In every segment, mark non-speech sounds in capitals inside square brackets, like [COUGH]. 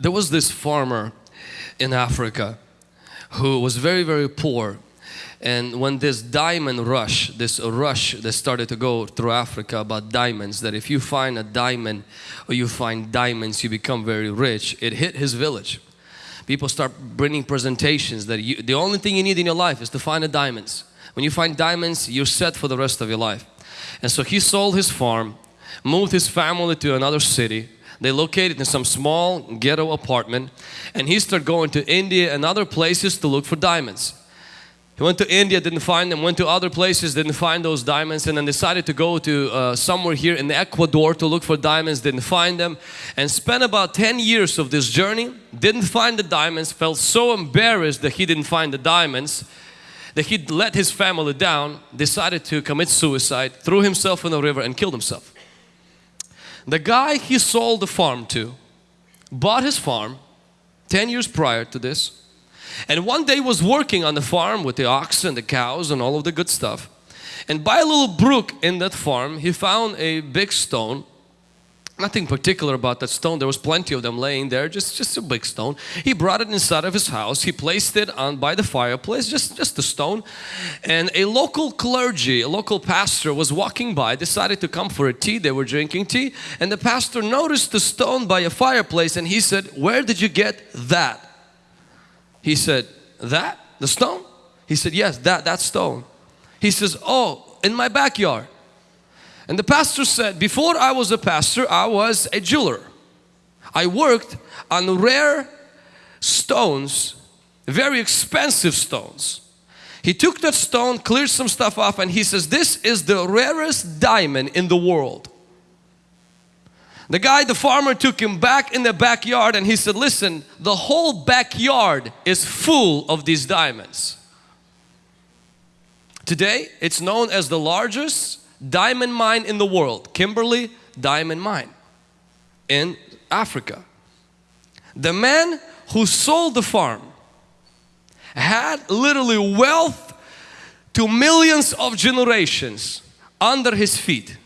There was this farmer in Africa who was very, very poor. And when this diamond rush, this rush that started to go through Africa about diamonds, that if you find a diamond or you find diamonds, you become very rich, it hit his village. People start bringing presentations that you, the only thing you need in your life is to find the diamonds. When you find diamonds, you're set for the rest of your life. And so he sold his farm, moved his family to another city, they located in some small ghetto apartment and he started going to India and other places to look for diamonds. He went to India, didn't find them, went to other places, didn't find those diamonds and then decided to go to uh, somewhere here in Ecuador to look for diamonds, didn't find them and spent about 10 years of this journey, didn't find the diamonds, felt so embarrassed that he didn't find the diamonds that he let his family down, decided to commit suicide, threw himself in the river and killed himself. The guy he sold the farm to bought his farm 10 years prior to this and one day was working on the farm with the oxen, the cows and all of the good stuff. And by a little brook in that farm he found a big stone Nothing particular about that stone. There was plenty of them laying there, just, just a big stone. He brought it inside of his house. He placed it on by the fireplace, just, just a stone. And a local clergy, a local pastor was walking by, decided to come for a tea. They were drinking tea. And the pastor noticed the stone by a fireplace and he said, where did you get that? He said, that? The stone? He said, yes, that, that stone. He says, oh, in my backyard. And the pastor said, before I was a pastor, I was a jeweler. I worked on rare stones, very expensive stones. He took that stone, cleared some stuff off and he says, this is the rarest diamond in the world. The guy, the farmer took him back in the backyard and he said, listen, the whole backyard is full of these diamonds. Today, it's known as the largest diamond mine in the world, Kimberley Diamond Mine in Africa. The man who sold the farm had literally wealth to millions of generations under his feet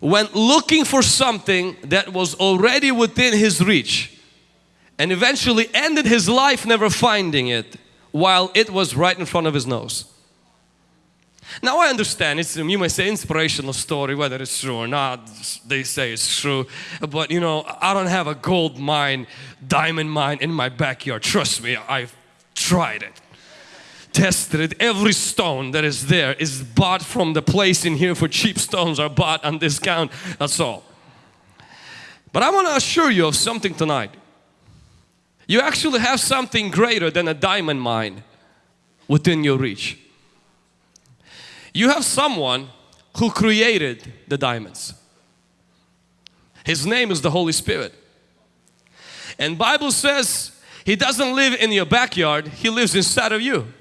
went looking for something that was already within his reach and eventually ended his life never finding it while it was right in front of his nose. Now I understand, it's, you may say inspirational story, whether it's true or not, they say it's true. But you know, I don't have a gold mine, diamond mine in my backyard. Trust me, I've tried it. Tested it. Every stone that is there is bought from the place in here for cheap stones are bought on discount. That's all. But I want to assure you of something tonight. You actually have something greater than a diamond mine within your reach. You have someone who created the diamonds. His name is the Holy Spirit. And Bible says He doesn't live in your backyard, He lives inside of you.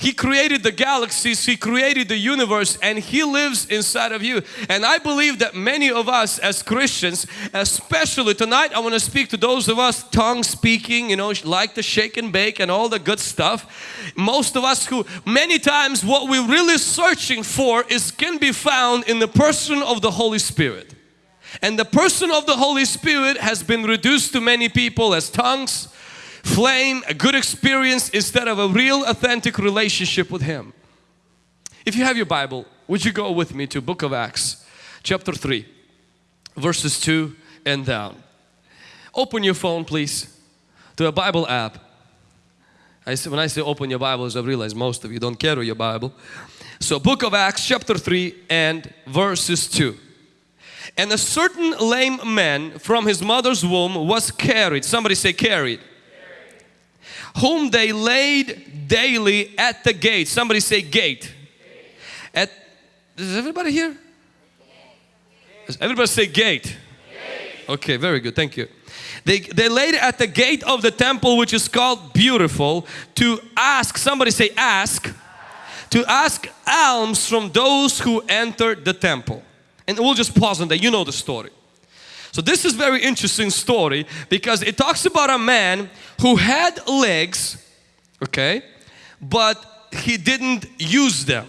He created the galaxies, He created the universe and He lives inside of you. And I believe that many of us as Christians, especially tonight, I want to speak to those of us tongue speaking, you know, like the shake and bake and all the good stuff. Most of us who many times what we're really searching for is can be found in the person of the Holy Spirit. And the person of the Holy Spirit has been reduced to many people as tongues, flame, a good experience instead of a real authentic relationship with Him. If you have your Bible, would you go with me to book of Acts chapter 3 verses 2 and down. Open your phone please to a Bible app. I say, when I say open your Bibles I realize most of you don't carry your Bible. So book of Acts chapter 3 and verses 2. And a certain lame man from his mother's womb was carried. Somebody say carried whom they laid daily at the gate. Somebody say gate. At, is everybody here? Everybody say gate. Okay, very good, thank you. They, they laid at the gate of the temple which is called beautiful to ask, somebody say ask, to ask alms from those who entered the temple. And we'll just pause on that, you know the story. So this is very interesting story because it talks about a man who had legs, okay, but he didn't use them.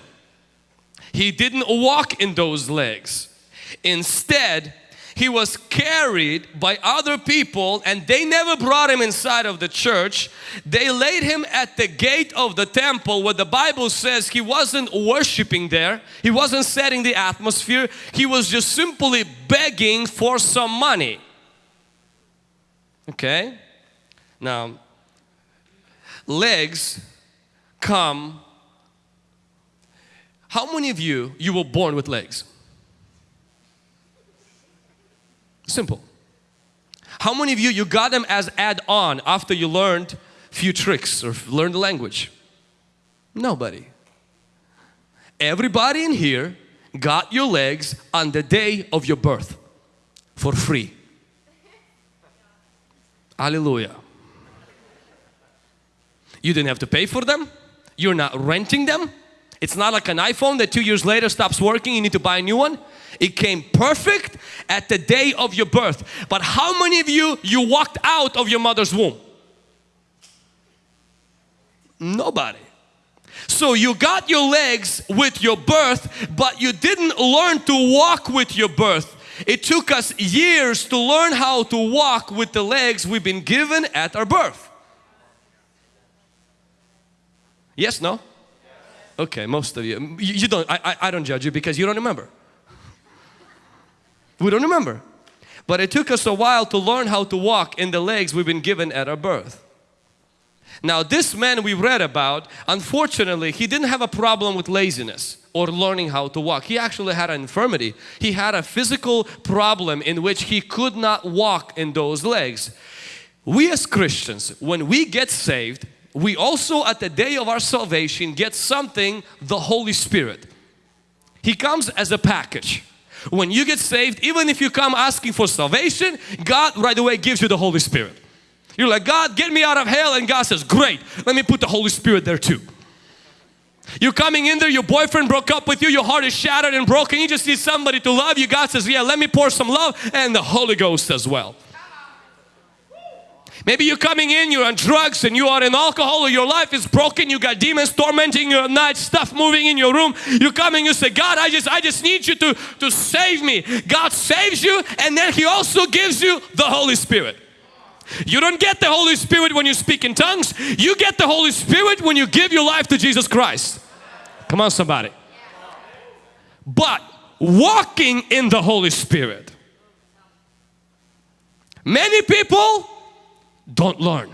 He didn't walk in those legs. Instead, he was carried by other people and they never brought him inside of the church. They laid him at the gate of the temple where the Bible says he wasn't worshiping there. He wasn't setting the atmosphere. He was just simply begging for some money. Okay? Now, legs come. How many of you, you were born with legs? Simple. How many of you, you got them as add-on after you learned few tricks or learned the language? Nobody. Everybody in here got your legs on the day of your birth for free. Hallelujah. You didn't have to pay for them. You're not renting them. It's not like an iPhone that two years later stops working, you need to buy a new one. It came perfect at the day of your birth. But how many of you, you walked out of your mother's womb? Nobody. So you got your legs with your birth, but you didn't learn to walk with your birth. It took us years to learn how to walk with the legs we've been given at our birth. Yes, no? Okay, most of you. You, don't, I, I don't judge you because you don't remember. We don't remember. But it took us a while to learn how to walk in the legs we've been given at our birth. Now this man we read about, unfortunately, he didn't have a problem with laziness or learning how to walk. He actually had an infirmity. He had a physical problem in which he could not walk in those legs. We as Christians, when we get saved, we also at the day of our salvation get something, the Holy Spirit. He comes as a package. When you get saved, even if you come asking for salvation, God right away gives you the Holy Spirit. You're like, God, get me out of hell. And God says, great, let me put the Holy Spirit there too. You're coming in there, your boyfriend broke up with you, your heart is shattered and broken. You just need somebody to love you. God says, yeah, let me pour some love and the Holy Ghost as well. Maybe you're coming in, you're on drugs and you are in alcohol or your life is broken, you got demons tormenting you at night, stuff moving in your room. You come and you say, God, I just, I just need you to, to save me. God saves you and then He also gives you the Holy Spirit. You don't get the Holy Spirit when you speak in tongues. You get the Holy Spirit when you give your life to Jesus Christ. Come on somebody. But walking in the Holy Spirit. Many people don't learn.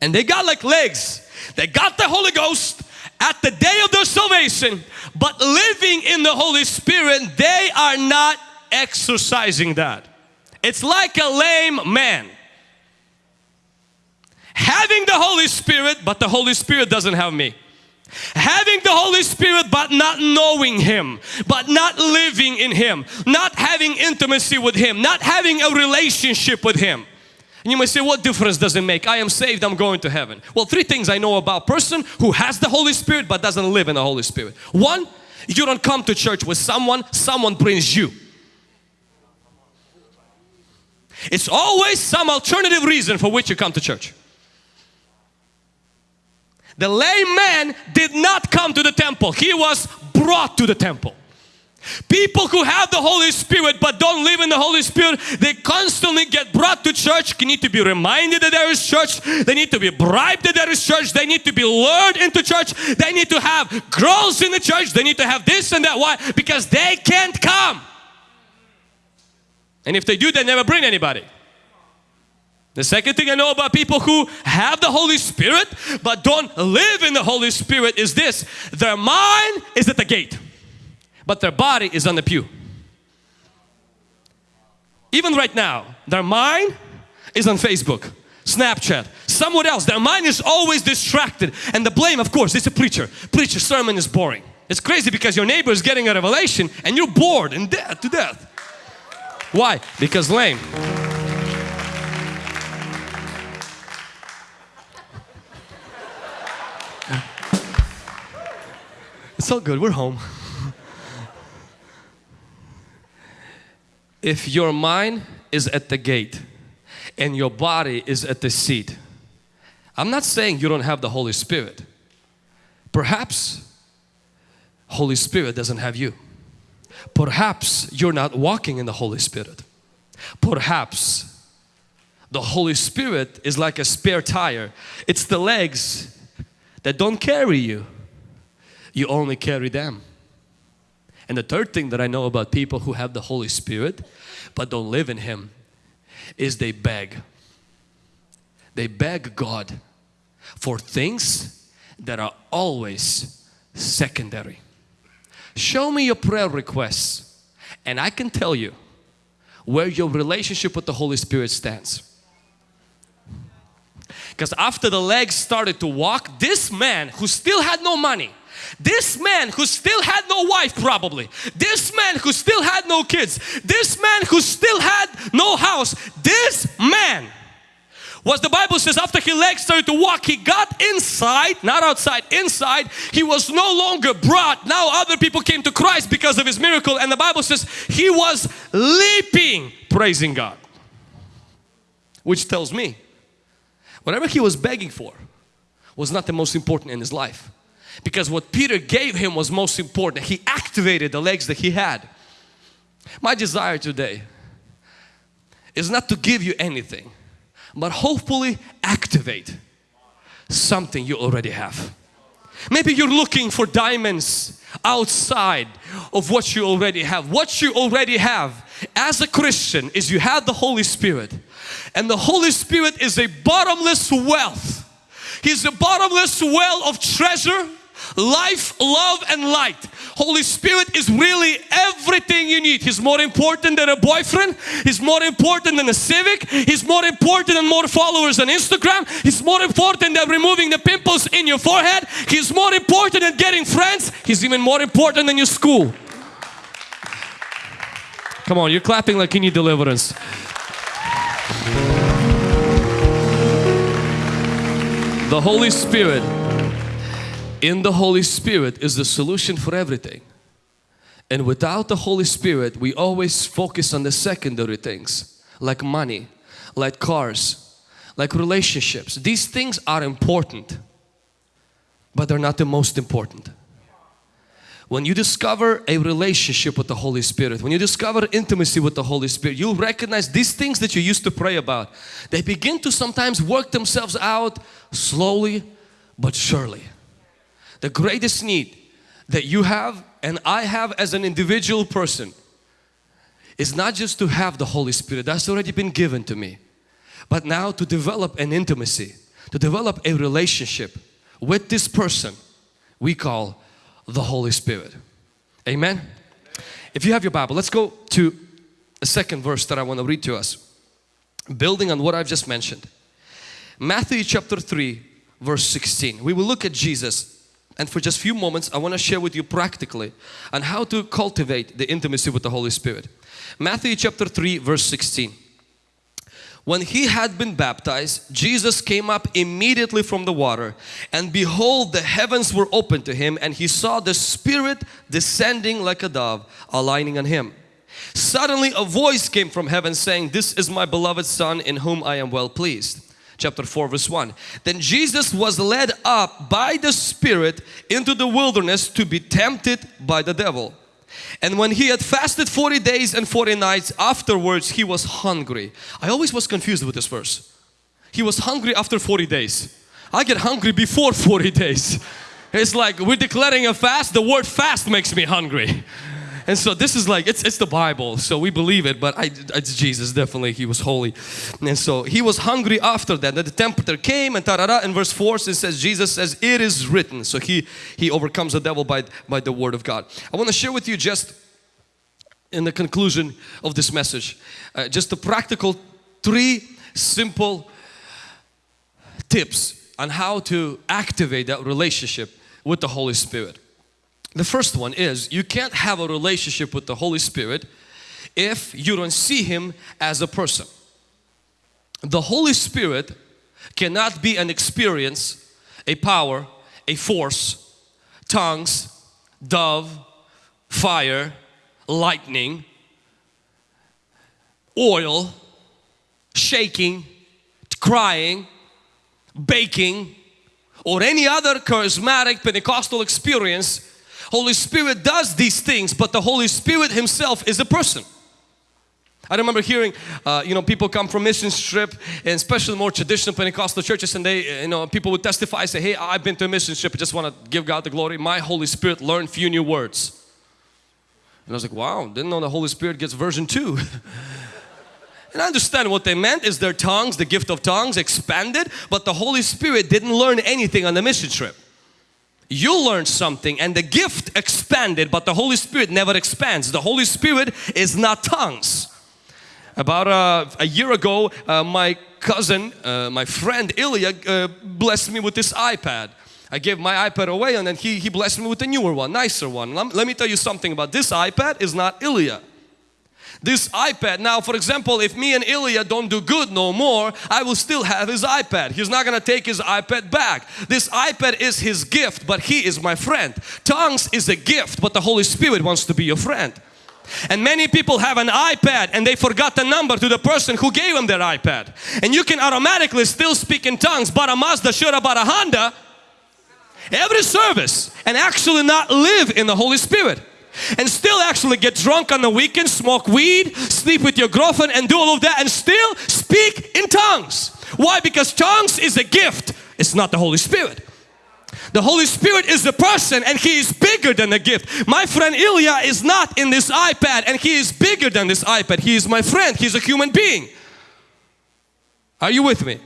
And they got like legs. They got the Holy Ghost at the day of their salvation, but living in the Holy Spirit, they are not exercising that. It's like a lame man. Having the Holy Spirit, but the Holy Spirit doesn't have me. Having the Holy Spirit but not knowing Him, but not living in Him, not having intimacy with Him, not having a relationship with Him. And you may say, what difference does it make? I am saved, I'm going to heaven. Well, three things I know about person who has the Holy Spirit but doesn't live in the Holy Spirit. One, you don't come to church with someone, someone brings you. It's always some alternative reason for which you come to church. The lame man did not come to the temple. He was brought to the temple. People who have the Holy Spirit but don't live in the Holy Spirit, they constantly get brought to church, they need to be reminded that there is church, they need to be bribed that there is church, they need to be lured into church, they need to have girls in the church, they need to have this and that. Why? Because they can't come. And if they do, they never bring anybody. The second thing I know about people who have the Holy Spirit but don't live in the Holy Spirit is this. Their mind is at the gate but their body is on the pew. Even right now, their mind is on Facebook, Snapchat, somewhere else. Their mind is always distracted. And the blame, of course, is a preacher. Preacher sermon is boring. It's crazy because your neighbor is getting a revelation and you're bored and dead to death. Why? Because lame. It's all good, we're home. If your mind is at the gate and your body is at the seat, I'm not saying you don't have the Holy Spirit. Perhaps Holy Spirit doesn't have you. perhaps you're not walking in the Holy Spirit. Perhaps the Holy Spirit is like a spare tire. It's the legs that don't carry you. You only carry them. And the third thing that I know about people who have the Holy Spirit but don't live in Him is they beg. They beg God for things that are always secondary. Show me your prayer requests and I can tell you where your relationship with the Holy Spirit stands. Because after the legs started to walk, this man who still had no money, this man who still had no wife probably, this man who still had no kids, this man who still had no house, this man. Was the Bible says after his legs started to walk he got inside not outside inside. He was no longer brought. Now other people came to Christ because of his miracle. And the Bible says he was leaping praising God. Which tells me whatever he was begging for was not the most important in his life because what Peter gave him was most important. He activated the legs that he had. My desire today is not to give you anything, but hopefully activate something you already have. Maybe you're looking for diamonds outside of what you already have. What you already have as a Christian is you have the Holy Spirit and the Holy Spirit is a bottomless wealth. He's a bottomless well of treasure life, love and light. Holy Spirit is really everything you need. He's more important than a boyfriend. He's more important than a civic. He's more important than more followers on Instagram. He's more important than removing the pimples in your forehead. He's more important than getting friends. He's even more important than your school. Come on, you're clapping like you need deliverance. The Holy Spirit in the Holy Spirit is the solution for everything. And without the Holy Spirit, we always focus on the secondary things like money, like cars, like relationships. These things are important, but they're not the most important. When you discover a relationship with the Holy Spirit, when you discover intimacy with the Holy Spirit, you'll recognize these things that you used to pray about. They begin to sometimes work themselves out slowly but surely the greatest need that you have and I have as an individual person is not just to have the Holy Spirit, that's already been given to me, but now to develop an intimacy, to develop a relationship with this person we call the Holy Spirit. Amen? If you have your Bible, let's go to a second verse that I want to read to us. Building on what I've just mentioned. Matthew chapter 3 verse 16. We will look at Jesus and for just a few moments I want to share with you practically on how to cultivate the intimacy with the Holy Spirit. Matthew chapter 3 verse 16. When he had been baptized, Jesus came up immediately from the water and behold the heavens were opened to him and he saw the Spirit descending like a dove aligning on him. Suddenly a voice came from heaven saying, This is my beloved Son in whom I am well pleased chapter 4 verse 1. Then Jesus was led up by the Spirit into the wilderness to be tempted by the devil. And when he had fasted 40 days and 40 nights afterwards he was hungry. I always was confused with this verse. He was hungry after 40 days. I get hungry before 40 days. It's like we're declaring a fast, the word fast makes me hungry. And so this is like, it's, it's the Bible, so we believe it, but I, it's Jesus, definitely, He was holy. And so He was hungry after that. The tempter came and ta-da-da, in verse 4 it says, Jesus says, it is written. So He, he overcomes the devil by, by the word of God. I want to share with you just in the conclusion of this message, uh, just a practical three simple tips on how to activate that relationship with the Holy Spirit. The first one is you can't have a relationship with the Holy Spirit if you don't see Him as a person. The Holy Spirit cannot be an experience, a power, a force, tongues, dove, fire, lightning, oil, shaking, crying, baking, or any other charismatic Pentecostal experience Holy Spirit does these things, but the Holy Spirit Himself is a person. I remember hearing, uh, you know, people come from mission trip, and especially more traditional Pentecostal churches, and they, you know, people would testify, say, "Hey, I've been to a mission trip. I just want to give God the glory. My Holy Spirit learned few new words." And I was like, "Wow, didn't know the Holy Spirit gets version two. [LAUGHS] And I understand what they meant is their tongues, the gift of tongues expanded, but the Holy Spirit didn't learn anything on the mission trip. You learned something and the gift expanded, but the Holy Spirit never expands. The Holy Spirit is not tongues. About uh, a year ago, uh, my cousin, uh, my friend Ilya uh, blessed me with this iPad. I gave my iPad away and then he, he blessed me with a newer one, nicer one. Let, let me tell you something about this iPad is not Ilya. This iPad, now for example, if me and Ilya don't do good no more, I will still have his iPad. He's not gonna take his iPad back. This iPad is his gift, but he is my friend. Tongues is a gift, but the Holy Spirit wants to be your friend. And many people have an iPad and they forgot the number to the person who gave them their iPad. And you can automatically still speak in tongues, but a Mazda, should about a Honda, every service and actually not live in the Holy Spirit. And still actually get drunk on the weekend, smoke weed, sleep with your girlfriend and do all of that and still speak in tongues. Why? Because tongues is a gift. It's not the Holy Spirit. The Holy Spirit is the person and He is bigger than the gift. My friend Ilya is not in this iPad and he is bigger than this iPad. He is my friend. He's a human being. Are you with me?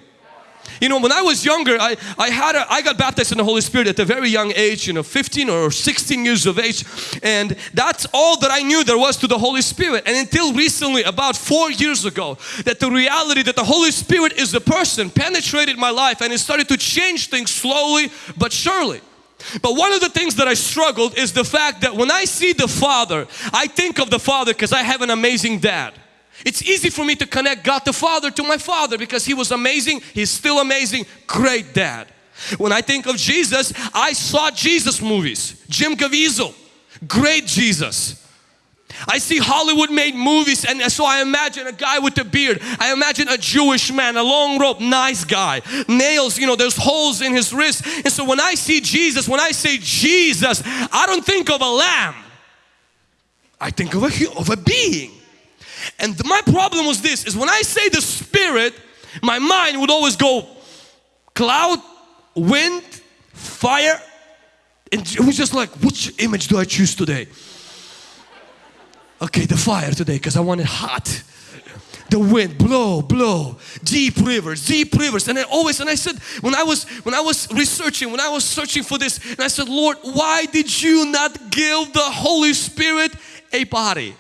You know, when I was younger, I, I had a, I got baptized in the Holy Spirit at a very young age, you know, 15 or 16 years of age. And that's all that I knew there was to the Holy Spirit. And until recently, about four years ago, that the reality that the Holy Spirit is the person penetrated my life and it started to change things slowly but surely. But one of the things that I struggled is the fact that when I see the Father, I think of the Father because I have an amazing dad. It's easy for me to connect God the Father to my Father because He was amazing, He's still amazing, great dad. When I think of Jesus, I saw Jesus movies, Jim Caviezel, great Jesus. I see Hollywood made movies and so I imagine a guy with a beard. I imagine a Jewish man, a long robe, nice guy. Nails, you know, there's holes in his wrist. And so when I see Jesus, when I say Jesus, I don't think of a lamb. I think of a, of a being. And my problem was this, is when I say the Spirit, my mind would always go cloud, wind, fire. And it was just like, which image do I choose today? Okay, the fire today because I want it hot. The wind, blow, blow, deep rivers, deep rivers. And I always, and I said, when I was, when I was researching, when I was searching for this, and I said, Lord, why did you not give the Holy Spirit a body?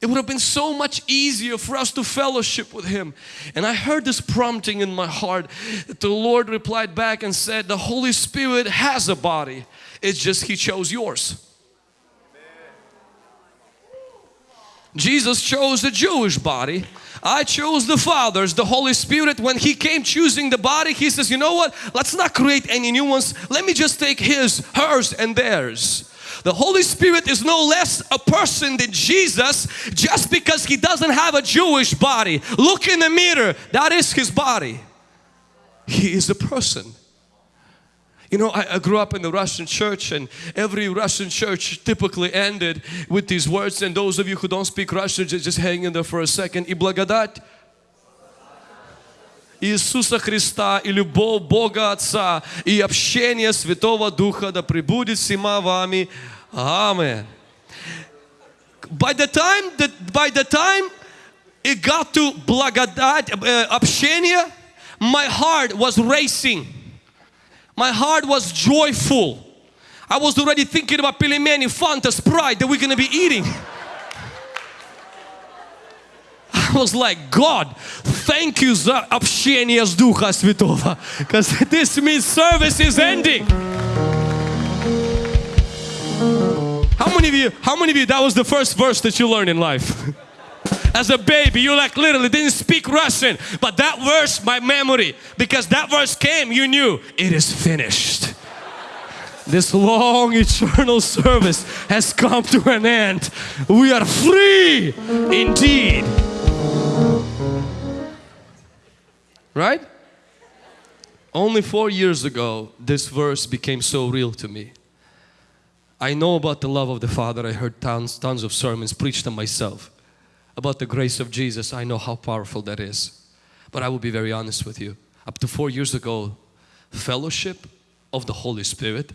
It would have been so much easier for us to fellowship with Him. And I heard this prompting in my heart. That The Lord replied back and said, The Holy Spirit has a body, it's just He chose yours. Jesus chose the Jewish body. I chose the Father's, the Holy Spirit. When He came choosing the body, He says, you know what? Let's not create any new ones. Let me just take His, hers and theirs. The Holy Spirit is no less a person than Jesus just because He doesn't have a Jewish body. Look in the mirror, that is His body. He is a person. You know, I, I, grew up in the Russian church and every Russian church typically ended with these words and those of you who don't speak Russian just, just hang in there for a second. И благодать Иисуса Христа и любовь Бога Отца и общение Святого Духа да пребудет всема вами. Amen. By the time that by the time it got to благодать, uh, общение, my heart was racing. My heart was joyful. I was already thinking about Pilimeni, Fanta, Sprite that we're going to be eating. [LAUGHS] I was like, God, thank you за общение с Духа Святого. Because this means service is ending. How many of you, how many of you, that was the first verse that you learned in life? [LAUGHS] As a baby, you like literally didn't speak Russian, but that verse, my memory, because that verse came, you knew it is finished. This long eternal service has come to an end. We are free indeed. Right? Only four years ago, this verse became so real to me. I know about the love of the Father. I heard tons, tons of sermons preached on myself about the grace of Jesus. I know how powerful that is. But I will be very honest with you. Up to four years ago, fellowship of the Holy Spirit,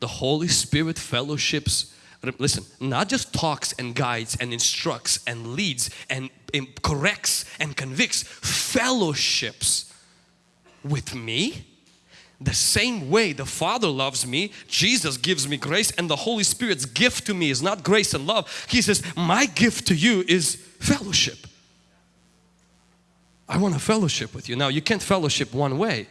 the Holy Spirit fellowships, listen, not just talks and guides and instructs and leads and, corrects and convicts, fellowships with me the same way the Father loves me, Jesus gives me grace and the Holy Spirit's gift to me is not grace and love. He says, my gift to you is fellowship. I want to fellowship with you. Now you can't fellowship one way.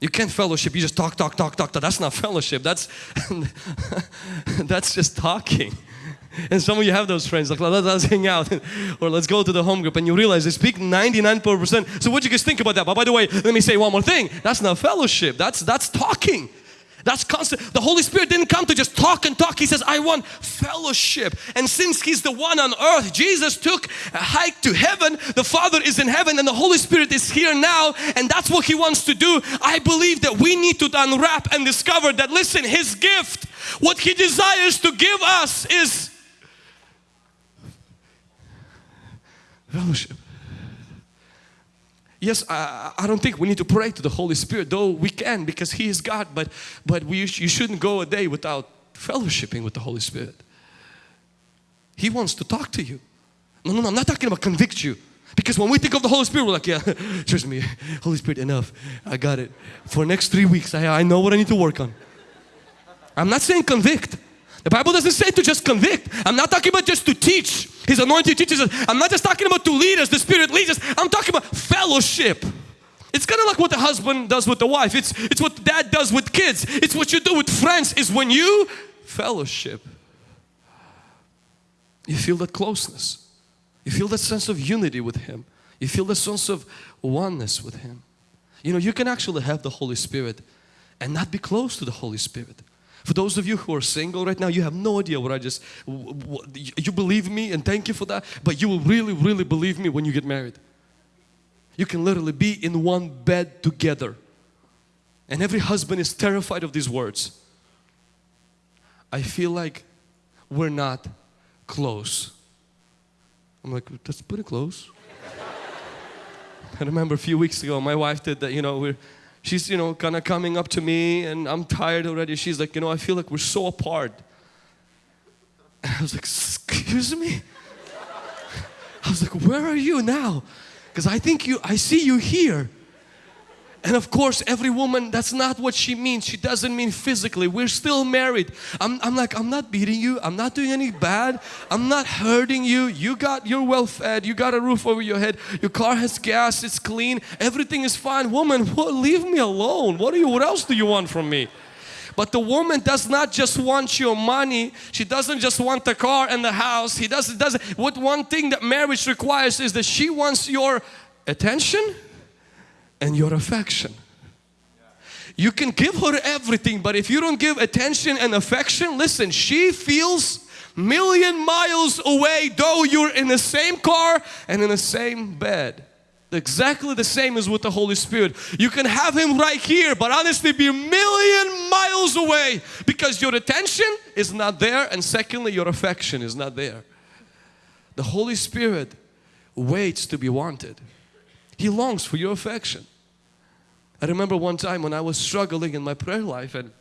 You can't fellowship, you just talk, talk, talk, talk, talk. That's not fellowship, that's, [LAUGHS] that's just talking. And some of you have those friends, like let's hang out [LAUGHS] or let's go to the home group and you realize they speak 99%. So what do you guys think about that? But by the way, let me say one more thing. That's not fellowship, that's, that's talking. That's constant. The Holy Spirit didn't come to just talk and talk. He says, I want fellowship. And since He's the one on earth, Jesus took a hike to heaven. The Father is in heaven and the Holy Spirit is here now. And that's what He wants to do. I believe that we need to unwrap and discover that, listen, His gift, what He desires to give us is fellowship. Yes, I, I, don't think we need to pray to the Holy Spirit, though we can because He is God, but, but we, you shouldn't go a day without fellowshipping with the Holy Spirit. He wants to talk to you. No, no, no, I'm not talking about convict you. Because when we think of the Holy Spirit, we're like, yeah, [LAUGHS] trust me, [LAUGHS] Holy Spirit, enough. I got it. For next three weeks, I, I know what I need to work on. I'm not saying convict. The Bible doesn't say to just convict. I'm not talking about just to teach. His anointed teaches us. I'm not just talking about to lead us, the Spirit leads us. I'm talking about fellowship. It's kind of like what the husband does with the wife. It's, it's what dad does with kids. It's what you do with friends is when you fellowship. You feel that closeness. You feel that sense of unity with Him. You feel the sense of oneness with Him. You know, you can actually have the Holy Spirit and not be close to the Holy Spirit. For those of you who are single right now, you have no idea what I just, you believe me and thank you for that, but you will really, really believe me when you get married. You can literally be in one bed together. And every husband is terrified of these words. I feel like we're not close. I'm like, that's pretty close. [LAUGHS] I remember a few weeks ago, my wife did that, you know, we're she's, you know, kind of coming up to me and I'm tired already. She's like, you know, I feel like we're so apart. And [LAUGHS] I was like, excuse me? [LAUGHS] I was like, where are you now? Because I think you, I see you here. And of course, every woman, that's not what she means. She doesn't mean physically. We're still married. I'm, I'm like, I'm not beating you. I'm not doing any bad. I'm not hurting you. You got, you're well fed. You got a roof over your head. Your car has gas. It's clean. Everything is fine. Woman, [LAUGHS] leave me alone. What, do you, what else do you want from me? But the woman does not just want your money. She doesn't just want the car and the house. He doesn't, doesn't. What one thing that marriage requires is that she wants your attention and your affection. You can give her everything, but if you don't give attention and affection, listen, she feels million miles away though you're in the same car and in the same bed. Exactly the same as with the Holy Spirit. You can have Him right here, but honestly be a million miles away because your attention is not there and secondly your affection is not there. The Holy Spirit waits to be wanted. He longs for your affection. I remember one time when I was struggling in my prayer life and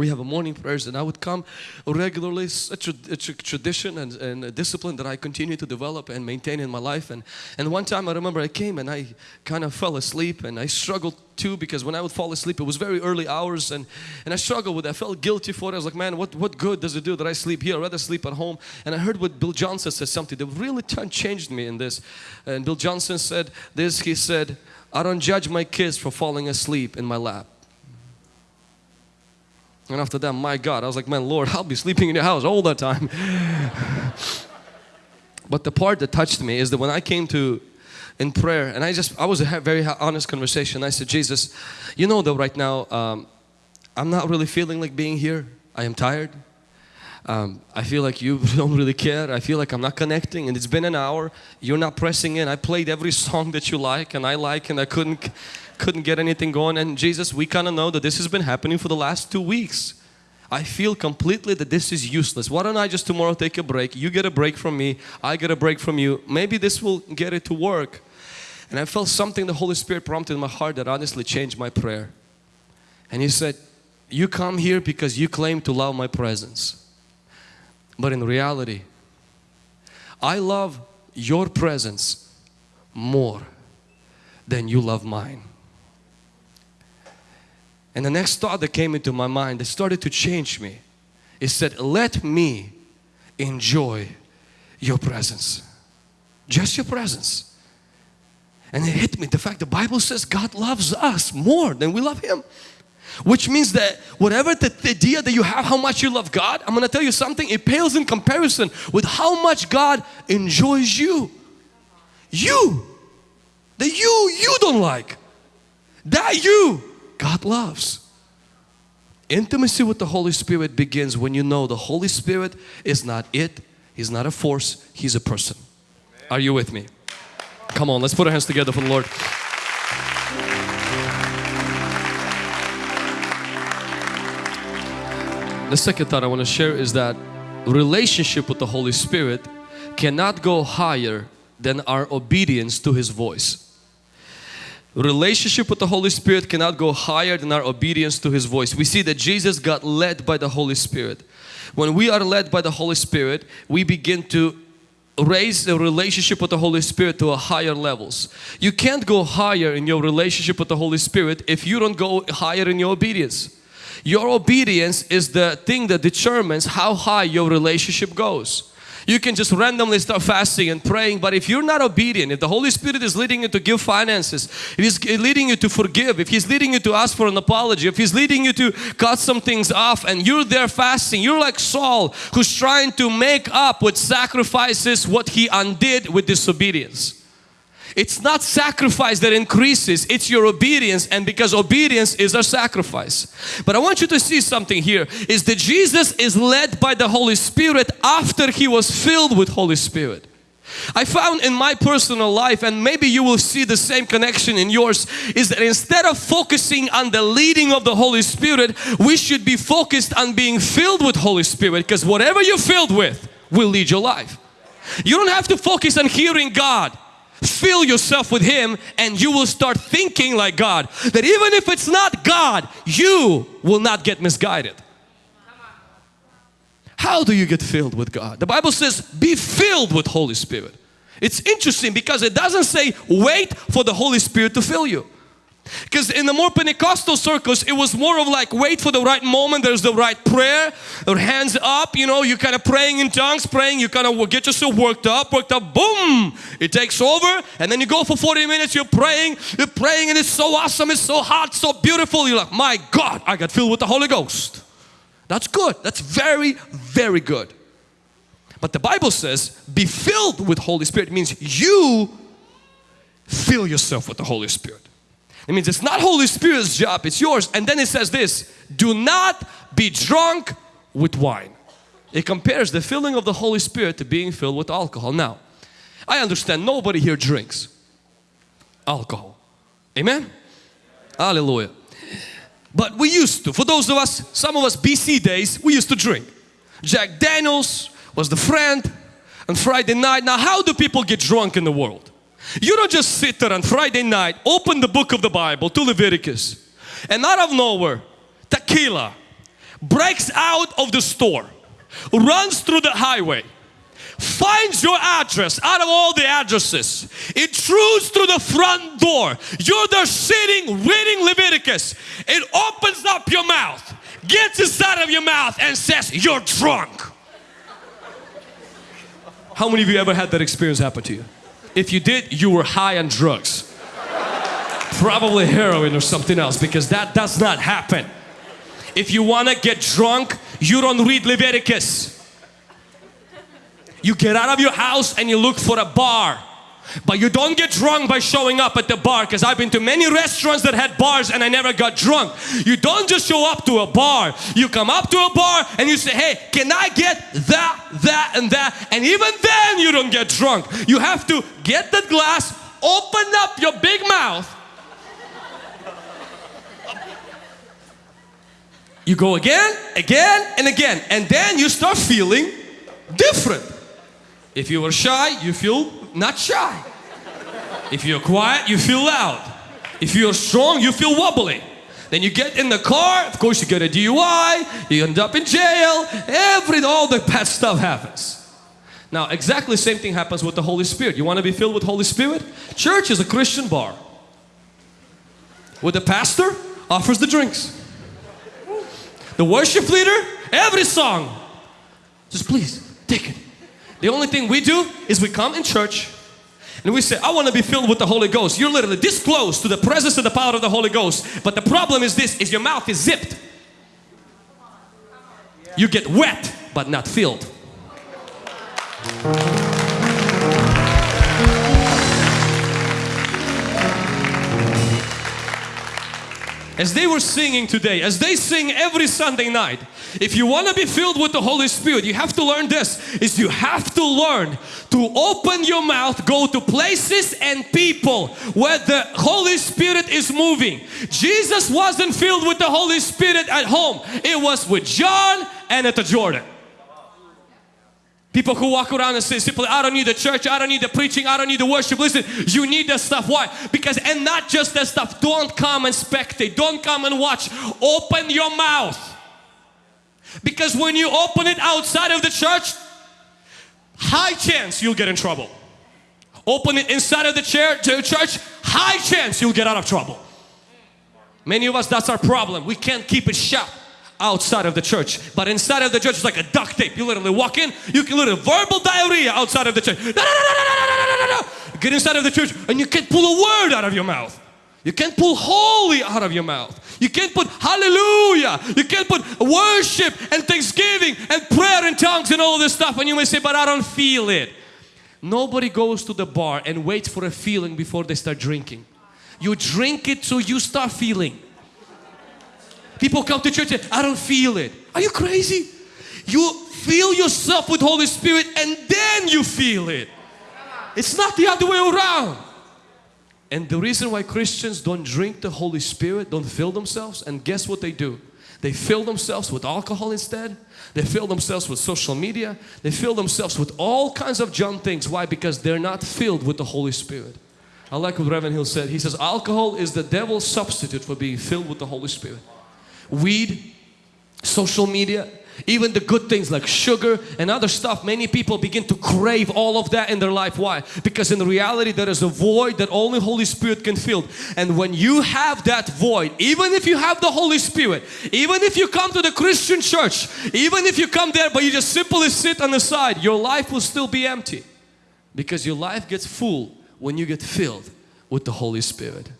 we have a morning prayers and I would come regularly, such a, a tradition and, and, a discipline that I continue to develop and maintain in my life. And, and one time I remember I came and I kind of fell asleep and I struggled too because when I would fall asleep it was very early hours and, and I struggled with it. I felt guilty for it. I was like, man, what, what good does it do that I sleep here? I'd rather sleep at home. And I heard what Bill Johnson said something that really changed me in this. And Bill Johnson said this, he said, I don't judge my kids for falling asleep in my lap. And after that, my God, I was like, man, Lord, I'll be sleeping in your house all the time. but the part that touched me is that when I came to in prayer, and I just, I was a very honest conversation. I said, Jesus, you know that right now, um, I'm not really feeling like being here. I am tired. Um, I feel like you [LAUGHS] don't really care. I feel like I'm not connecting and it's been an hour. You're not pressing in. I played every [LAUGHS] song that you like and I like and I couldn't, couldn't get anything going. And Jesus, we kind of know that this has been happening for the last two weeks. I feel completely that this is useless. Why don't I just tomorrow take a break? You get a break from me, I get a break from you. Maybe this will get it to work. And I felt something the Holy Spirit prompted in my heart that honestly changed my prayer. And He said, You come here because you claim to love my presence. But in reality, I love your presence more than you love mine. And the next thought that came into my mind that started to change me, it said, let me enjoy your presence. Just your presence. And it hit me the fact the Bible says God loves us more than we love Him. Which means that whatever the, idea that you have how much you love God, I'm going to tell you something, it pales in comparison with how much God enjoys you. You. The you you don't like. That you God loves. Intimacy with the Holy Spirit begins when you know the Holy Spirit is not it, He's not a force, He's a person. Are you with me? Come on, let's put our hands together for the Lord. The second thought I want to share is that relationship with the Holy Spirit cannot go higher than our obedience to His voice. Relationship with the Holy Spirit cannot go higher than our obedience to His voice. We see that Jesus got led by the Holy Spirit. When we are led by the Holy Spirit, we begin to raise the relationship with the Holy Spirit to a higher levels. You can't go higher in your relationship with the Holy Spirit if you don't go higher in your obedience. Your obedience is the thing that determines how high your relationship goes. You can just randomly start fasting and praying but if you're not obedient, if the Holy Spirit is leading you to give finances, if He's leading you to forgive, if He's leading you to ask for an apology, if He's leading you to cut some things off and you're there fasting, you're like Saul who's trying to make up with sacrifices what he undid with disobedience. It's not sacrifice that increases, it's your obedience and because obedience is our sacrifice. But I want you to see something here is that Jesus is led by the Holy Spirit after He was filled with Holy Spirit. I found in my personal life and maybe you will see the same connection in yours is that instead of focusing on the leading of the Holy Spirit we should be focused on being filled with Holy Spirit because whatever you're filled with will lead your life. You don't have to focus on hearing God fill yourself with Him and you will start thinking like God. That even if it's not God, you will not get misguided. How do you get filled with God? The Bible says be filled with Holy Spirit. It's interesting because it doesn't say wait for the Holy Spirit to fill you. Because in the more Pentecostal circles, it was more of like wait for the right moment, there's the right prayer, or hands up, you know, you're kind of praying in tongues, praying, you kind of get yourself worked up, worked up, boom, it takes over, and then you go for 40 minutes, you're praying, you're praying, and it's so awesome, it's so hot, so beautiful. You're like, my God, I got filled with the Holy Ghost. That's good, that's very, very good. But the Bible says, be filled with Holy Spirit it means you fill yourself with the Holy Spirit. It means it's not Holy Spirit's job, it's yours. And then it says this, do not be drunk with wine. It compares the filling of the Holy Spirit to being filled with alcohol. Now, I understand nobody here drinks alcohol. Amen? Hallelujah. But we used to, for those of us, some of us BC days, we used to drink. Jack Daniels was the friend on Friday night. Now how do people get drunk in the world? You don't just sit there on Friday night, open the book of the Bible to Leviticus and out of nowhere, tequila breaks out of the store, runs through the highway, finds your address out of all the addresses, intrudes through the front door. You're there sitting reading Leviticus. It opens up your mouth, gets inside of your mouth and says, you're drunk. How many of you ever had that experience happen to you? If you did, you were high on drugs. Probably heroin or something else because that does not happen. If you want to get drunk, you don't read Leviticus. You get out of your house and you look for a bar but you don't get drunk by showing up at the bar because I've been to many restaurants that had bars and I never got drunk. You don't just show up to a bar. You come up to a bar and you say, hey, can I get that, that and that? And even then you don't get drunk. You have to get that glass, open up your big mouth. You go again, again, and again, and then you start feeling different. If you were shy, you feel not shy. If you're quiet, you feel loud. If you're strong, you feel wobbly. Then you get in the car, of course you get a DUI, you end up in jail, every, all the bad stuff happens. Now exactly same thing happens with the Holy Spirit. You want to be filled with Holy Spirit? Church is a Christian bar. With the pastor offers the drinks. The worship leader, every song. Just please, take it. The only thing we do is we come in church and we say, I want to be filled with the Holy Ghost. You're literally this close to the presence and the power of the Holy Ghost. But the problem is this, is your mouth is zipped. You get wet, but not filled. As they were singing today, as they sing every Sunday night, if you want to be filled with the Holy Spirit, you have to learn this, is you have to learn to open your mouth, go to places and people where the Holy Spirit is moving. Jesus wasn't filled with the Holy Spirit at home. It was with John and at the Jordan. People who walk around and say simply, I don't need the church, I don't need the preaching, I don't need the worship. Listen, you need that stuff. Why? Because, and not just that stuff, don't come and spectate, don't come and watch. Open your mouth. Because when you open it outside of the church, high chance you'll get in trouble. Open it inside of the church, high chance you'll get out of trouble. Many of us, that's our problem. We can't keep it shut outside of the church. But inside of the church, it's like a duct tape. You literally walk in, you can literally verbal diarrhea outside of the church. Get inside of the church and you can't pull a word out of your mouth. You can't pull holy out of your mouth. You can't put hallelujah. You can't put worship and thanksgiving and prayer and tongues and all this stuff. And you may say, but I don't feel it. Nobody goes to the bar and waits for a feeling before they start drinking. You drink it so you start feeling. People come to church and I don't feel it. Are you crazy? You feel yourself with Holy Spirit and then you feel it. It's not the other way around. And the reason why Christians don't drink the Holy Spirit, don't fill themselves, and guess what they do? They fill themselves with alcohol instead. They fill themselves with social media. They fill themselves with all kinds of junk things. Why? Because they're not filled with the Holy Spirit. I like what Reverend Hill said. He says alcohol is the devil's substitute for being filled with the Holy Spirit weed, social media, even the good things like sugar and other stuff many people begin to crave all of that in their life. Why? Because in reality there is a void that only Holy Spirit can fill. And when you have that void even if you have the Holy Spirit even if you come to the Christian church even if you come there but you just simply sit on the side your life will still be empty. Because your life gets full when you get filled with the Holy Spirit.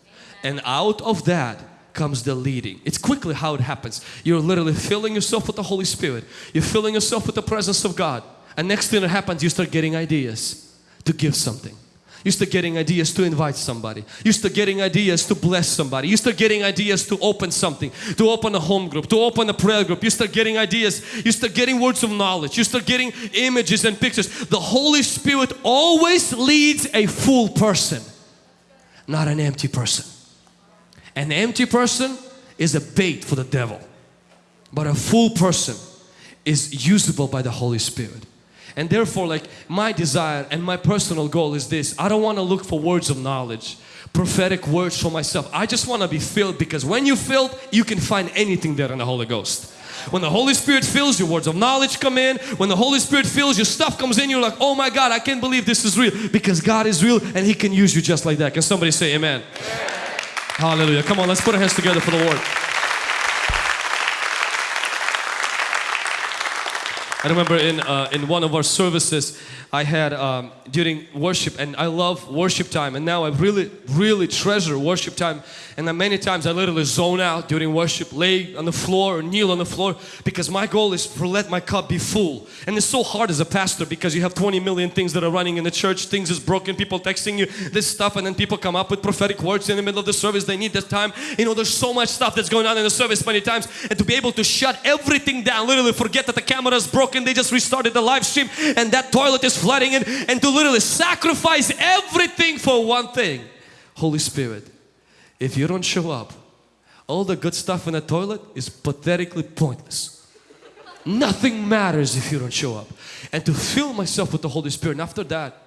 And out of that comes the leading. It's quickly how it happens. You're literally filling yourself with the Holy Spirit. You're filling yourself with the presence of God. And next thing that happens, you start getting ideas to give something. You start getting ideas to invite somebody. You start getting ideas to bless somebody. You start getting ideas to open something, to open a home group, to open a prayer group. You start getting ideas. You start getting words of knowledge. You start getting images and pictures. The Holy Spirit always leads a full person, not an empty person. An empty person is a bait for the devil. But a full person is usable by the Holy Spirit. And therefore like my desire and my personal goal is this. I don't want to look for words of knowledge, prophetic words for myself. I just want to be filled because when you're filled, you can find anything there in the Holy Ghost. When the Holy Spirit fills you, words of knowledge come in. When the Holy Spirit fills you, stuff comes in. You're like, oh my God, I can't believe this is real. Because God is real and He can use you just like that. Can somebody say amen? amen. Hallelujah. Come on, let's put our hands together for the Lord. I remember in, uh, in one of our services I had um, during worship and I love worship time and now I really really treasure worship time. And then many times I literally zone out during worship lay on the floor or kneel on the floor because my goal is to let my cup be full. And it's so hard as a pastor because you have 20 million things that are running in the church things is broken people texting you this stuff and then people come up with prophetic words in the middle of the service they need that time. You know there's so much stuff that's going on in the service many times and to be able to shut everything down literally forget that the camera is broken they just restarted the live stream and that toilet is flooding and, and to literally sacrifice everything for one thing. Holy Spirit, if you don't show up all the good stuff in the toilet is pathetically pointless. Nothing matters if you don't show up. And to fill myself with the Holy Spirit. And after that,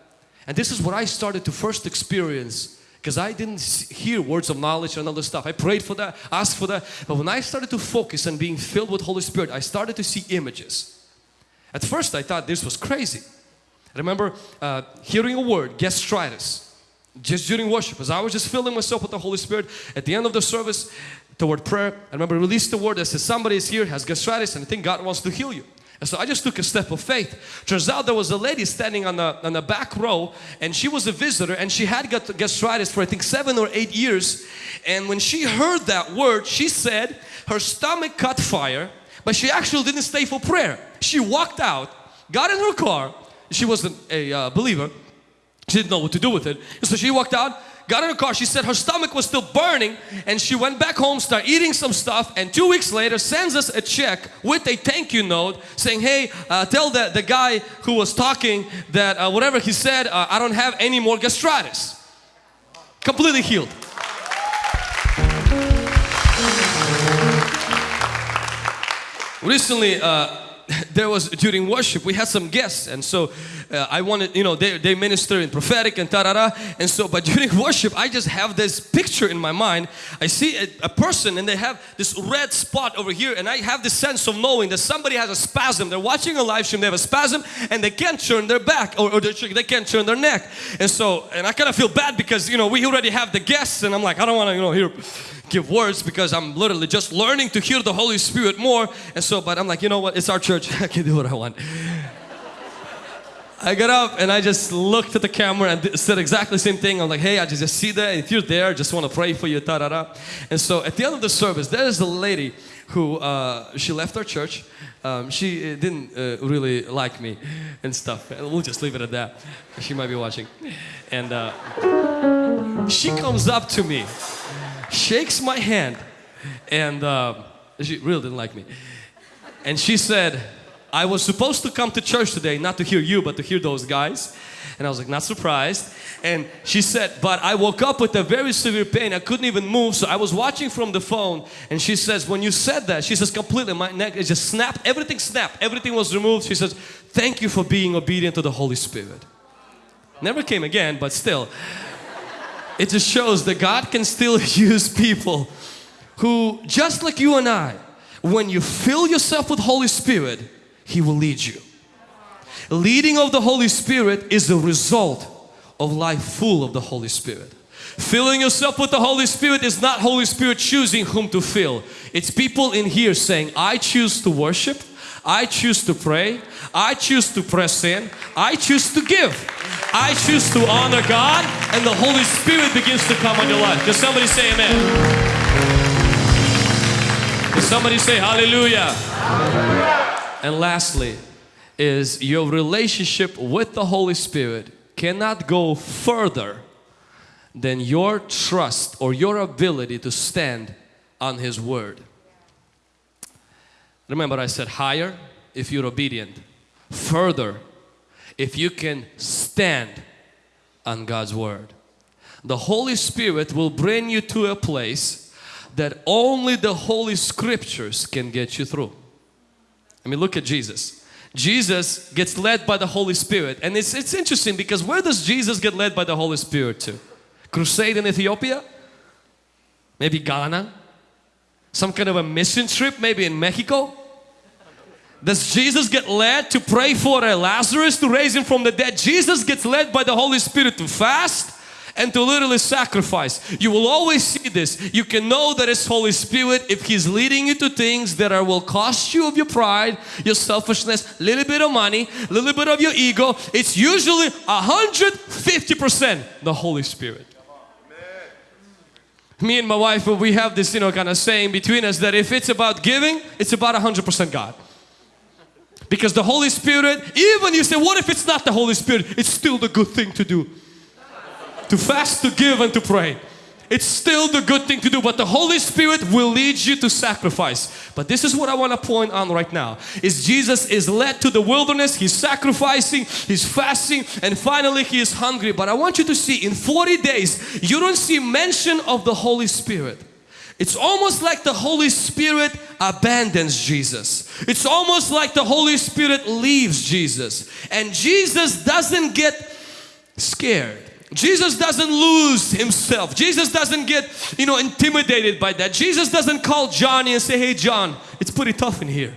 and this is what I started to first experience because I didn't hear words of knowledge and other stuff. I prayed for that, asked for that. But when I started to focus on being filled with Holy Spirit, I started to see images. At first I thought this was crazy. I remember uh, hearing a word, gastritis, just during worship. As I was just filling myself with the Holy Spirit, at the end of the service, toward prayer, I remember released the word that says somebody is here, has gastritis, and I think God wants to heal you. And so I just took a step of faith. Turns out there was a lady standing on the, on the back row and she was a visitor and she had got gastritis for I think seven or eight years. And when she heard that word, she said her stomach caught fire, but she actually didn't stay for prayer. She walked out, got in her car. She wasn't a uh, believer. She didn't know what to do with it. So she walked out, got in her car, she said her stomach was still burning and she went back home, started eating some stuff and two weeks later sends us a check with a thank you note saying, hey, uh, tell the, the guy who was talking that uh, whatever he said, uh, I don't have any more gastritis. Completely healed. Recently, uh, [LAUGHS] there was during worship we had some guests and so uh, I wanted you know they, they minister in prophetic and ta-da-da and so but [LAUGHS] during worship I just have this picture in my mind. I see a, a, person and they have this red spot over here. And I have this sense of knowing that somebody has a spasm. They're watching a live stream. They have a spasm and they can't turn their back or, or they can't turn their neck. And so and I kind of feel bad because you know we already have the guests and I'm like I don't want to you know hear give words because I'm literally just learning to hear the Holy Spirit more. And so but I'm like you know what? It's our church. [LAUGHS] I can do what I want I got up and I just looked at the camera and said exactly the same thing. I'm like, hey, I just, see that. If you're there, I just want to pray for you. Da, da, da. And so at the end of the service, there is a lady who uh, she left our church. Um, she uh, didn't uh, really like me and stuff. We'll just leave it at that. She might be watching. And uh, she comes up to me shakes my hand and uh, she really didn't like me. And she said, I was supposed to come to church today, not to hear you, but to hear those guys. And I was like, not surprised. And she said, but I woke up with a very severe pain. I couldn't even move. So I was watching from the phone. And she says, when you said that, she says, completely, my neck it just snapped. Everything snapped. Everything was removed. She says, thank you for being obedient to the Holy Spirit. Never came again, but still it just shows that God can still [LAUGHS] use people who, just like you and I, when you fill yourself with Holy Spirit, He will lead you. Leading of the Holy Spirit is the result of life full of the Holy Spirit. Filling yourself with the Holy Spirit is not Holy Spirit choosing whom to fill. It's people in here saying, I choose to worship, I choose to pray, I choose to press in, I choose to give. I choose to honor God and the Holy Spirit begins to come on your life. Can somebody say amen? Can somebody say hallelujah? hallelujah? And lastly is your relationship with the Holy Spirit cannot go further than your trust or your ability to stand on His Word. Remember I said higher if you're obedient, further if you can stand on God's Word. The Holy Spirit will bring you to a place that only the Holy Scriptures can get you through. I mean, look at Jesus. Jesus gets led by the Holy Spirit and it's, it's interesting because where does Jesus get led by the Holy Spirit to? Crusade in Ethiopia? Maybe Ghana? Some kind of a mission trip maybe in Mexico? Does Jesus get led to pray for a Lazarus to raise him from the dead? Jesus gets led by the Holy Spirit to fast and to literally sacrifice. You will always see this. You can know that it's Holy Spirit if He's leading you to things that are will cost you of your pride, your selfishness, a little bit of money, a little bit of your ego. It's usually 150% the Holy Spirit. Me and my wife, we have this, you know, kind of saying between us that if it's about giving, it's about 100% God. Because the Holy Spirit, even you say, what if it's not the Holy Spirit? It's still the good thing to do. To fast, to give and to pray. It's still the good thing to do, but the Holy Spirit will lead you to sacrifice. But this is what I want to point on right now. Is Jesus is led to the wilderness, He's sacrificing, He's fasting, and finally He is hungry. But I want you to see in 40 days, you don't see mention of the Holy Spirit. It's almost like the Holy Spirit abandons Jesus. It's almost like the Holy Spirit leaves Jesus. And Jesus doesn't get scared. Jesus doesn't lose himself. Jesus doesn't get, you know, intimidated by that. Jesus doesn't call Johnny and say, hey John, it's pretty tough in here.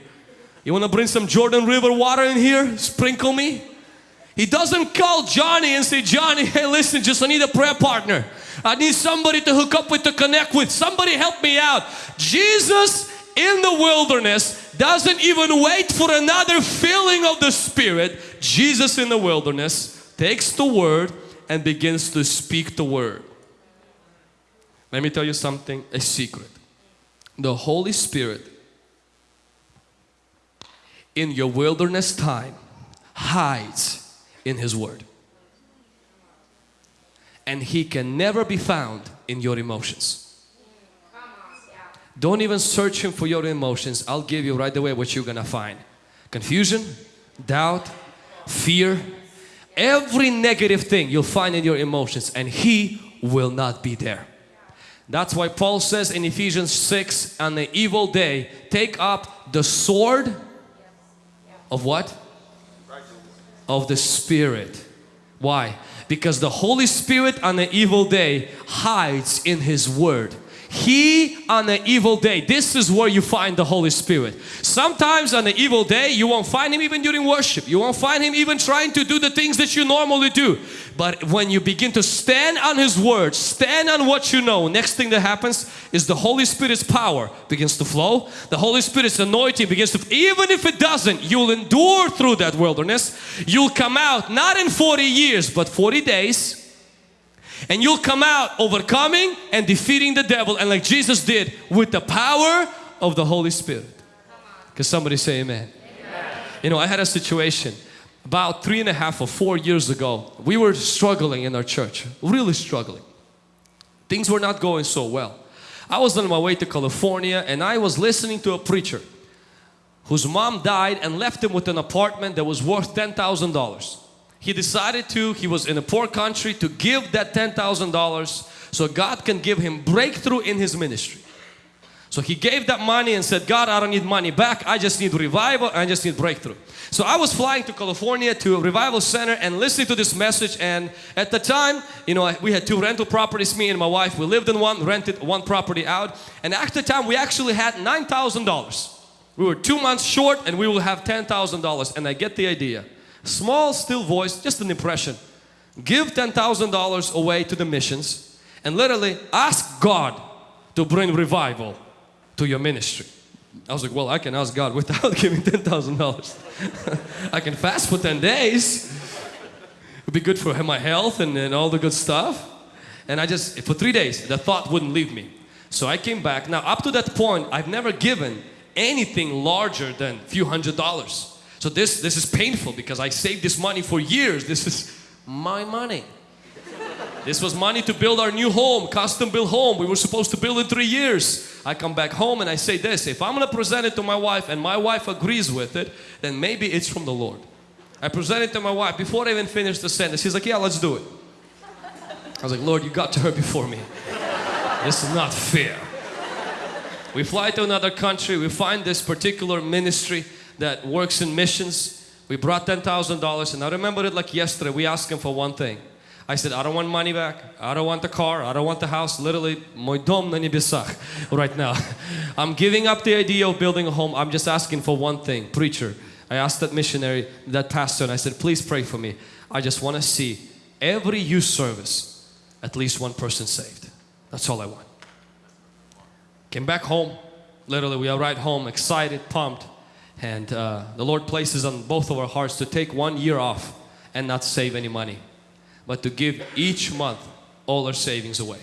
You want to bring some Jordan River water in here? Sprinkle me? He doesn't call Johnny and say, Johnny, hey listen, just I need a prayer partner. I need somebody to hook up with, to connect with. Somebody help me out. Jesus in the wilderness doesn't even wait for another filling of the Spirit. Jesus in the wilderness takes the word and begins to speak the word. Let me tell you something, a secret. The Holy Spirit in your wilderness time hides in His Word. And He can never be found in your emotions. Don't even search Him for your emotions. I'll give you right away what you're gonna find. Confusion, doubt, fear, every negative thing you'll find in your emotions and He will not be there. That's why Paul says in Ephesians 6, on the evil day, take up the sword of what? Of the Spirit. Why? Because the Holy Spirit on the evil day hides in His Word. He on the evil day, this is where you find the Holy Spirit. Sometimes on the evil day, you won't find Him even during worship. You won't find Him even trying to do the things that you normally do. But when you begin to stand on His Word, stand on what you know, next thing that happens is the Holy Spirit's power begins to flow. The Holy Spirit's anointing begins to, even if it doesn't, you'll endure through that wilderness. You'll come out not in 40 years, but 40 days and you'll come out overcoming and defeating the devil and like Jesus did with the power of the Holy Spirit. Can somebody say amen? amen? You know, I had a situation about three and a half or four years ago. We were struggling in our church, really struggling. Things were not going so well. I was on my way to California and I was listening to a preacher whose mom died and left him with an apartment that was worth $10,000 he decided to, he was in a poor country, to give that $10,000 so God can give him breakthrough in his ministry. So he gave that money and said, God, I don't need money back. I just need revival. I just need breakthrough. So I was flying to California to a revival center and listening to this message. And at the time, you know, we had two rental properties, me and my wife. We lived in one, rented one property out. And at the time, we actually had $9,000. We were two months short and we will have $10,000. And I get the idea. Small, still voice, just an impression. Give $10,000 away to the missions and literally ask God to bring revival to your ministry. I was like, well, I can ask God without [LAUGHS] giving $10,000. [LAUGHS] I can fast for 10 days. It'd be good for my health and, and all the good stuff. And I just, for three days, the thought wouldn't leave me. So I came back. Now, up to that point, I've never given anything larger than a few hundred dollars. So this, this is painful because I saved this money for years. This is my money. This was money to build our new home, custom built home. We were supposed to build in three years. I come back home and I say this, if I'm gonna present it to my wife and my wife agrees with it, then maybe it's from the Lord. I present it to my wife before I even finish the sentence. She's like, yeah, let's do it. I was like, Lord, you got to her before me. This is not fair. We fly to another country, we find this particular ministry that works in missions. We brought $10,000 and I remember it like yesterday. We asked him for one thing. I said, I don't want money back. I don't want the car. I don't want the house. Literally, мой дом на небесах right now. [LAUGHS] I'm giving up the idea of building a home. I'm just asking for one thing. Preacher, I asked that missionary, that pastor, and I said, please pray for me. I just want to see every youth service, at least one person saved. That's all I want. Came back home. Literally, we arrived home, excited, pumped. And uh, the Lord places on both of our hearts to take one year off and not save any money, but to give each month all our savings away.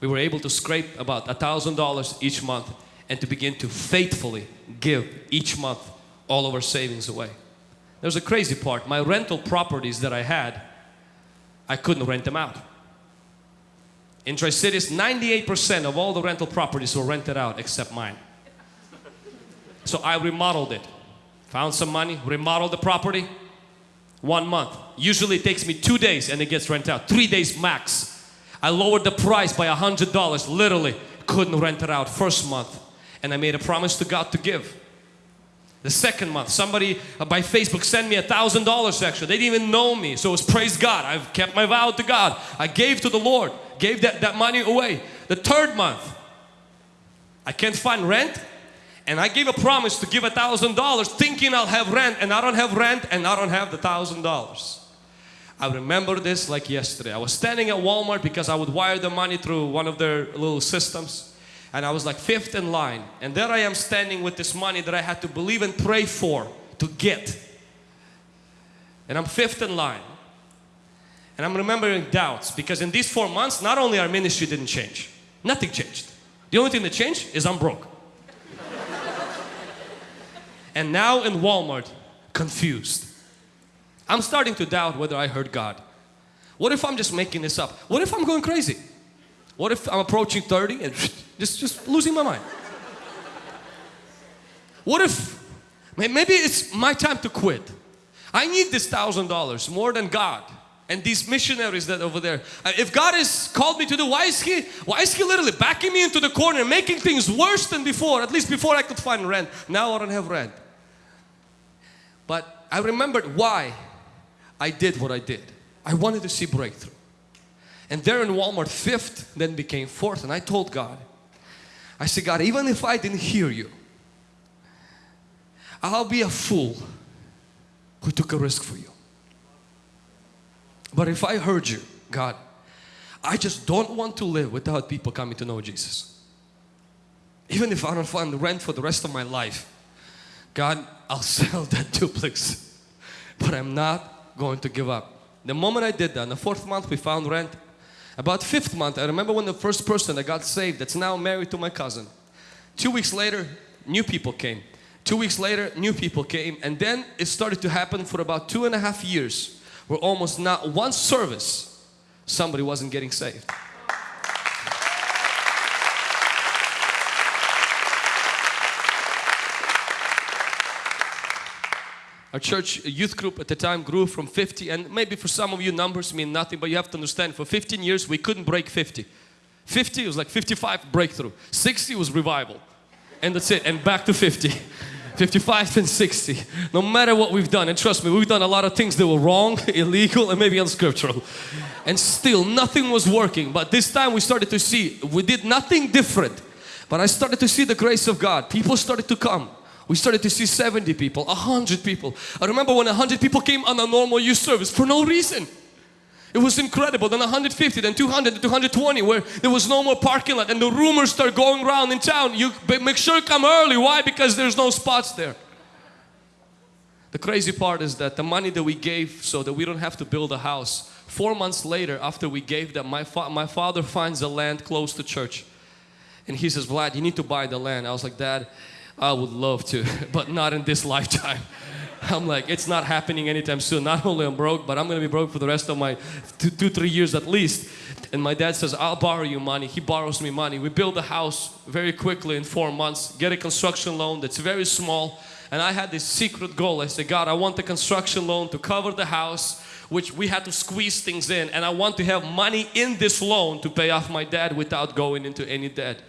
We were able to scrape about a thousand dollars each month and to begin to faithfully give each month all of our savings away. There's a crazy part. My rental properties that I had, I couldn't rent them out. In Tri-Cities, 98% of all the rental properties were rented out except mine. So I remodeled it. Found some money, remodeled the property. One month. Usually it takes me two days and it gets rented out. Three days max. I lowered the price by a hundred dollars, literally. couldn't rent it out first month. And I made a promise to God to give. The second month, somebody by Facebook sent me a thousand dollars extra. They didn't even know me. So it was praise God. I've kept my vow to God. I gave to the Lord, gave that, that money away. The third month, I can't find rent. And I gave a promise to give a thousand dollars thinking I'll have rent and I don't have rent and I don't have the thousand dollars. I remember this like yesterday. I was standing at Walmart because I would wire the money through one of their little systems and I was like fifth in line. And there I am standing with this money that I had to believe and pray for to get. And I'm fifth in line. And I'm remembering doubts because in these four months not only our ministry didn't change nothing changed. The only thing that changed is I'm broke and now in Walmart confused I'm starting to doubt whether I heard God what if I'm just making this up what if I'm going crazy what if I'm approaching 30 and [SNIFFS] just, just losing my mind? What if maybe it's my time to quit? I need this thousand dollars more than God and these missionaries that over there. Uh, if God has called me to do, why is He, why is He literally backing me into the corner, making things worse than before? At least before I could find rent. Now I don't have rent. But I remembered why I did what I did. I wanted to see breakthrough. And there in Walmart, fifth then became fourth. And I told God, I said, God, even if I didn't hear you, I'll be a fool who took a risk for you. But if I heard you, God, I just don't want to live without people coming to know Jesus. Even if I don't find rent for the rest of my life, God, I'll [LAUGHS] sell that duplex. But I'm not going to give up. The moment I did that, in the fourth month we found rent, about fifth month, I remember when the first person that got saved that's now married to my cousin. Two weeks later, new people came. Two weeks later, new people came. And then it started to happen for about two and a half years where almost not one service somebody wasn't getting saved. Our church youth group at the time grew from 50 and maybe for some of you numbers mean nothing but you have to understand for 15 years we couldn't break 50. 50 was like 55 breakthrough. 60 was revival. And that's it and back to 50. [LAUGHS] 55 and 60. No matter what we've done and trust me we've done a lot of things that were wrong, [LAUGHS] illegal and maybe unscriptural. And still nothing was working but this time we started to see we did nothing different. But I started to see the grace of God. People started to come. We started to see 70 people, 100 people. I remember when 100 people came on a normal youth service for no reason. It was incredible. Then 150, then 200, then 220 where there was no more parking lot and the rumors start going around in town. You make sure you come early. Why? Because there's no spots there. The crazy part is that the money that we gave so that we don't have to build a house, four months later after we gave that, my, fa my father finds a land close to church. And he says, Vlad, you need to buy the land. I was like, Dad, I would love to, [LAUGHS] but not in this [LAUGHS] lifetime. I'm like, it's not happening anytime soon. Not only I'm broke, but I'm gonna be broke for the rest of my two, two, three years at least. And my dad says, I'll borrow you money. He borrows me money. We build a house very quickly in four months, get a construction loan that's very small. And I had this secret goal. I said, God, I want the construction loan to cover the house, which we had to squeeze things in. And I want to have money in this loan to pay off my dad without going into any debt.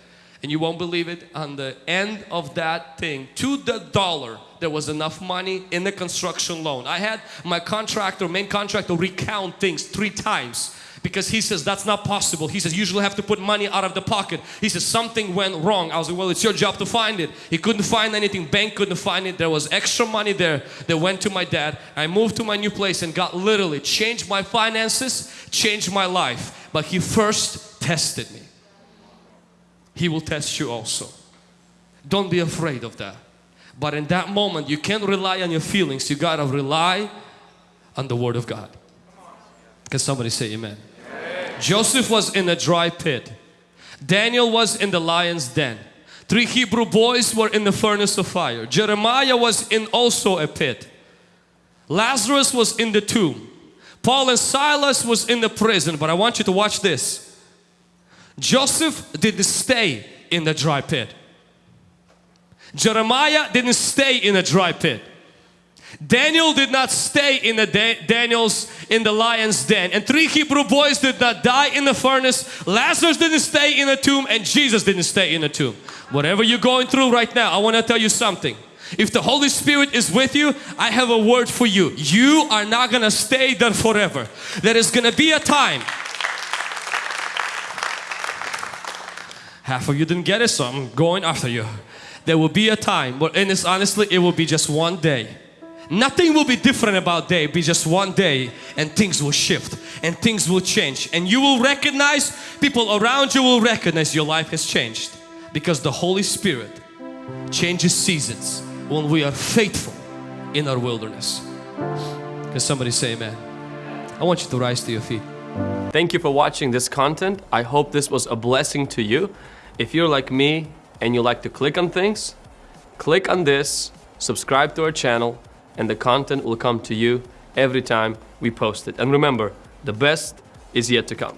And you won't believe it, on the end of that thing, to the dollar, there was enough money in the construction loan. I had my contractor, main contractor, recount things three times because he says that's not possible. He says usually have to put money out of the pocket. He says something went wrong. I was like, well, it's your job to find it. He couldn't find anything. Bank couldn't find it. There was extra money there that went to my dad. I moved to my new place and got literally changed my finances, changed my life. But he first tested me. He will test you also. Don't be afraid of that. But in that moment, you can't rely on your feelings. You gotta rely on the Word of God. Can somebody say amen? amen? Joseph was in a dry pit. Daniel was in the lion's den. Three Hebrew boys were in the furnace of fire. Jeremiah was in also a pit. Lazarus was in the tomb. Paul and Silas was in the prison. But I want you to watch this. Joseph didn't stay in the dry pit. Jeremiah didn't stay in a dry pit. Daniel did not stay in the da- Daniel's in the lion's den, and three Hebrew boys did not die in the furnace. Lazarus didn't stay in the tomb, and Jesus didn't stay in the tomb. Whatever you're going through right now, I want to tell you something. If the Holy Spirit is with you, I have a word for you. You are not gonna stay there forever. There is gonna be a time. Half of you didn't get it, so I'm going after you. There will be a time, but and it's honestly, it will be just one day. Nothing will be different about day, be just one day and things will shift and things will change and you will recognize, people around you will recognize your life has changed because the Holy Spirit changes seasons when we are faithful in our wilderness. Can somebody say amen? I want you to rise to your feet. Thank you for watching this content. I hope this was a blessing to you. If you're like me and you like to click on things, click on this, subscribe to our channel, and the content will come to you every time we post it. And remember, the best is yet to come.